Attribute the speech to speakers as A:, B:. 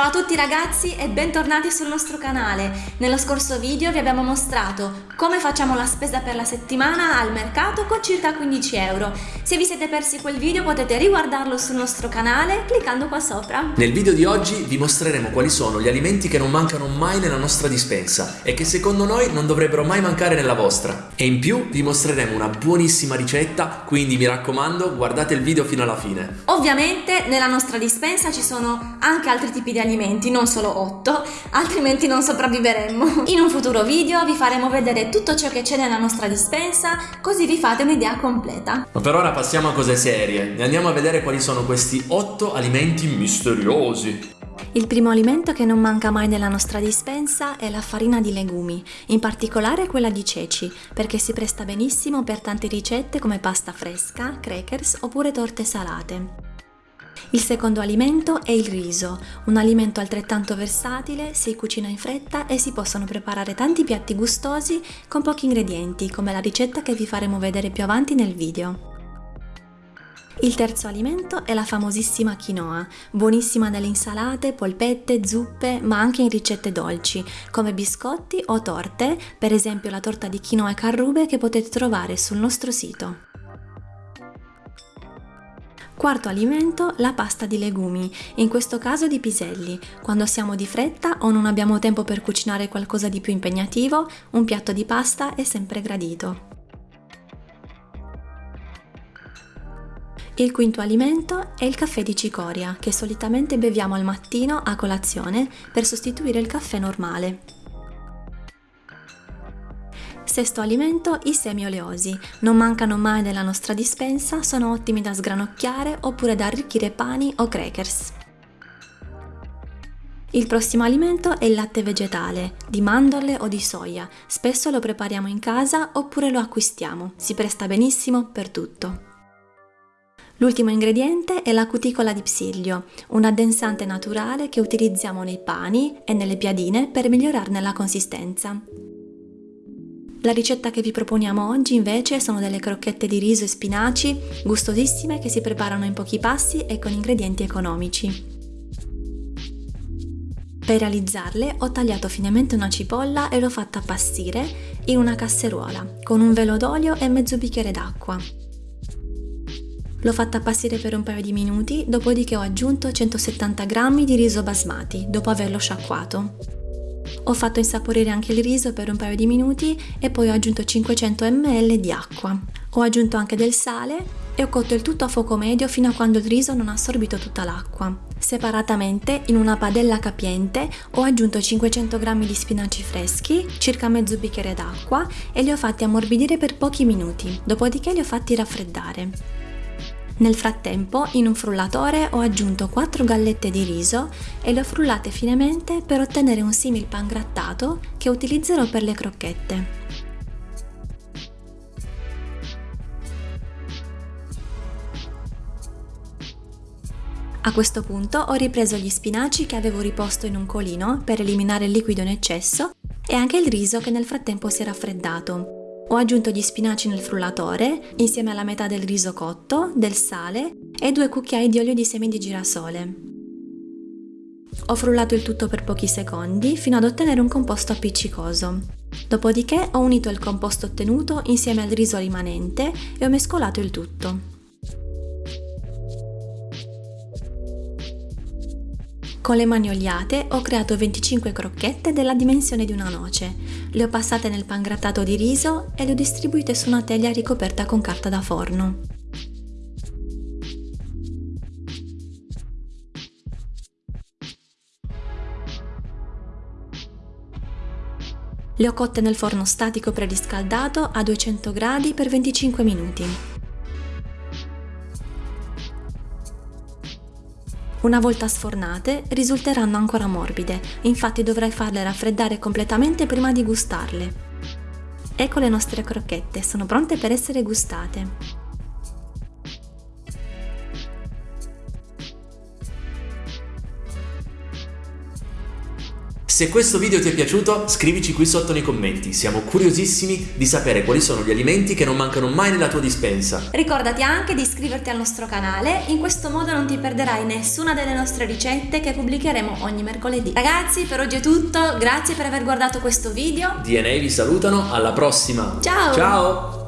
A: Ciao a tutti ragazzi e bentornati sul nostro canale. Nello scorso video vi abbiamo mostrato come facciamo la spesa per la settimana al mercato con circa 15 euro. Se vi siete persi quel video potete riguardarlo sul nostro canale cliccando qua sopra.
B: Nel video di oggi vi mostreremo quali sono gli alimenti che non mancano mai nella nostra dispensa e che secondo noi non dovrebbero mai mancare nella vostra. E in più vi mostreremo una buonissima ricetta, quindi mi raccomando guardate il video fino alla fine.
A: Ovviamente nella nostra dispensa ci sono anche altri tipi di alimenti, non solo 8, altrimenti non sopravviveremmo. In un futuro video vi faremo vedere tutto ciò che c'è nella nostra dispensa, così vi fate un'idea completa.
B: Ma per ora passiamo a cose serie e andiamo a vedere quali sono questi 8 alimenti misteriosi.
A: Il primo alimento che non manca mai nella nostra dispensa è la farina di legumi, in particolare quella di ceci, perché si presta benissimo per tante ricette come pasta fresca, crackers oppure torte salate. Il secondo alimento è il riso, un alimento altrettanto versatile, si cucina in fretta e si possono preparare tanti piatti gustosi con pochi ingredienti, come la ricetta che vi faremo vedere più avanti nel video. Il terzo alimento è la famosissima quinoa, buonissima nelle insalate, polpette, zuppe, ma anche in ricette dolci, come biscotti o torte, per esempio la torta di quinoa e carrube che potete trovare sul nostro sito. Quarto alimento, la pasta di legumi, in questo caso di piselli. Quando siamo di fretta o non abbiamo tempo per cucinare qualcosa di più impegnativo, un piatto di pasta è sempre gradito. Il quinto alimento è il caffè di cicoria, che solitamente beviamo al mattino a colazione per sostituire il caffè normale. Sesto alimento, i semi oleosi. Non mancano mai nella nostra dispensa, sono ottimi da sgranocchiare oppure da arricchire pani o crackers. Il prossimo alimento è il latte vegetale, di mandorle o di soia. Spesso lo prepariamo in casa oppure lo acquistiamo. Si presta benissimo per tutto. L'ultimo ingrediente è la cuticola di psiglio, un addensante naturale che utilizziamo nei pani e nelle piadine per migliorarne la consistenza. La ricetta che vi proponiamo oggi invece sono delle crocchette di riso e spinaci, gustosissime che si preparano in pochi passi e con ingredienti economici. Per realizzarle ho tagliato finemente una cipolla e l'ho fatta appassire in una casseruola con un velo d'olio e mezzo bicchiere d'acqua. L'ho fatta appassire per un paio di minuti, dopodiché ho aggiunto 170 g di riso basmati dopo averlo sciacquato. Ho fatto insaporire anche il riso per un paio di minuti e poi ho aggiunto 500 ml di acqua. Ho aggiunto anche del sale e ho cotto il tutto a fuoco medio fino a quando il riso non ha assorbito tutta l'acqua. Separatamente, in una padella capiente, ho aggiunto 500 g di spinaci freschi, circa mezzo bicchiere d'acqua e li ho fatti ammorbidire per pochi minuti, dopodiché li ho fatti raffreddare. Nel frattempo, in un frullatore ho aggiunto 4 gallette di riso e le ho frullate finemente per ottenere un simil pan grattato che utilizzerò per le crocchette. A questo punto ho ripreso gli spinaci che avevo riposto in un colino per eliminare il liquido in eccesso e anche il riso che nel frattempo si è raffreddato. Ho aggiunto gli spinaci nel frullatore insieme alla metà del riso cotto, del sale e due cucchiai di olio di semi di girasole. Ho frullato il tutto per pochi secondi fino ad ottenere un composto appiccicoso. Dopodiché ho unito il composto ottenuto insieme al riso rimanente e ho mescolato il tutto. Con le mani oliate ho creato 25 crocchette della dimensione di una noce. Le ho passate nel pan grattato di riso e le ho distribuite su una teglia ricoperta con carta da forno. Le ho cotte nel forno statico preriscaldato a 200 gradi per 25 minuti. Una volta sfornate risulteranno ancora morbide, infatti dovrai farle raffreddare completamente prima di gustarle. Ecco le nostre crocchette, sono pronte per essere gustate.
B: Se questo video ti è piaciuto, scrivici qui sotto nei commenti. Siamo curiosissimi di sapere quali sono gli alimenti che non mancano mai nella tua dispensa.
A: Ricordati anche di iscriverti al nostro canale, in questo modo non ti perderai nessuna delle nostre ricette che pubblicheremo ogni mercoledì. Ragazzi, per oggi è tutto, grazie per aver guardato questo video.
B: DNA vi salutano, alla prossima.
A: Ciao!
B: Ciao!